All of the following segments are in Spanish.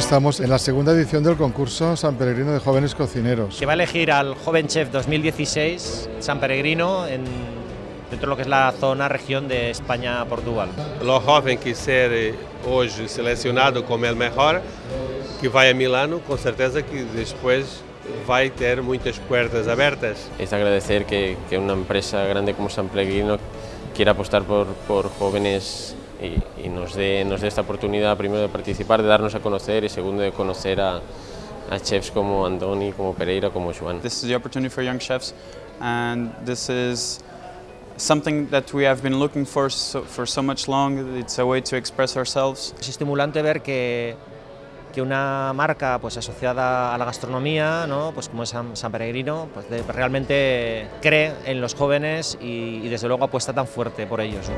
estamos en la segunda edición del concurso San Peregrino de Jóvenes Cocineros. Que va a elegir al Joven Chef 2016 San Peregrino en, dentro de lo que es la zona región de España-Portugal. O jovem que ser hoje selecionado como el mejor, que vai a Milano, com certeza que depois vai ter muitas puertas abertas. Es agradecer que, que una empresa grande como San Pellegrino quiera apostar por, por jóvenes y, y nos, dé, nos dé esta oportunidad primero de participar, de darnos a conocer y segundo de conocer a, a chefs como Andoni, como Pereira, como Joan. This is the opportunity for young chefs and this is something that we have been looking for so, for so much long. It's a way to express ourselves. Es estimulante ver que, que una marca pues, asociada a la gastronomía, ¿no? pues como es San, Peregrino, pues, realmente cree en los jóvenes y, desde luego apuesta tan fuerte por ellos.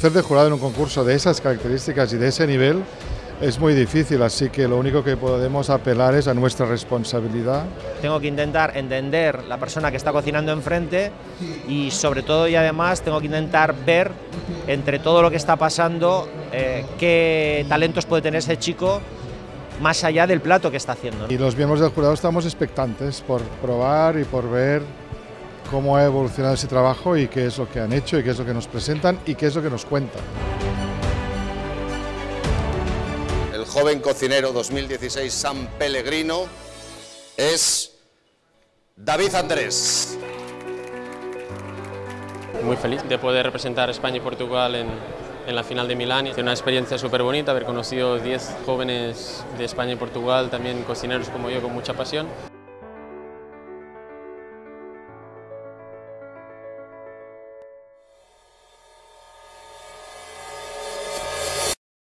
Ser de jurado en un concurso de esas características y de ese nivel es muy difícil, así que lo único que podemos apelar es a nuestra responsabilidad Tengo que intentar entender la persona que está cocinando enfrente y sobre todo y además tengo que intentar ver entre todo lo que está pasando eh, qué talentos puede tener ese chico más allá del plato que está haciendo. ¿no? y los miembros del jurado estamos expectantes por probar y por ver cómo ha evolucionado ese trabajo y qué es lo que han hecho y qué es lo que nos presentan y qué es lo que nos cuentan. El joven cocinero 2016 San Pellegrino es David Andrés. Muy feliz de poder representar a España y Portugal en, en la final de Milán. Es una experiencia súper bonita haber conocido 10 jóvenes de España y Portugal, también cocineros como yo con mucha pasión.